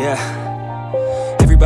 Yeah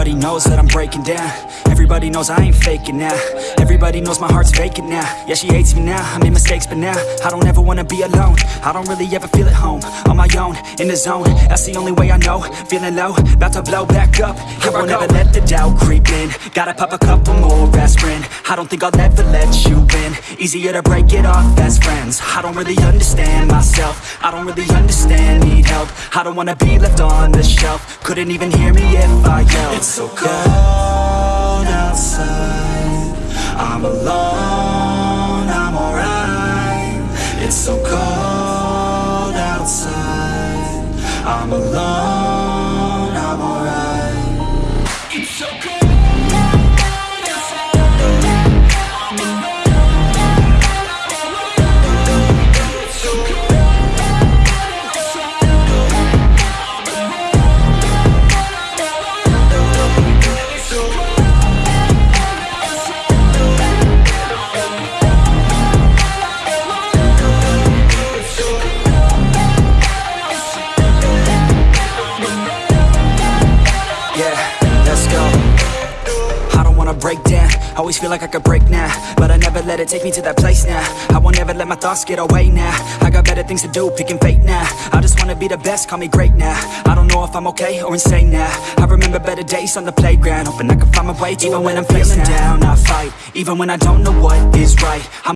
Everybody knows that I'm breaking down. Everybody knows I ain't faking now. Everybody knows my heart's vacant now. Yeah, she hates me now, I made mistakes but now I don't ever wanna be alone. I don't really ever feel at home. On my own, in the zone. That's the only way I know. Feeling low, about to blow back up. Here I won't ever let the doubt creep in. Gotta pop a couple more aspirin. I don't think I'll ever let you in Easier to break it off best friends. I don't really understand myself. I don't really understand, need help. I don't wanna be left on the shelf Couldn't even hear me if I yelled. It's so cold outside. I'm alone, I'm alright. It's so cold outside. I'm alone, Always feel like I could break now But I never let it take me to that place now. I won't ever let my thoughts get away now. I got better things to do, picking fate now. I just wanna be the best, call me great now. I don't know if I'm okay or insane now. I remember better days on the playground Hoping I can find my way even when I'm feeling down. I fight, even when I don't know what is right I'm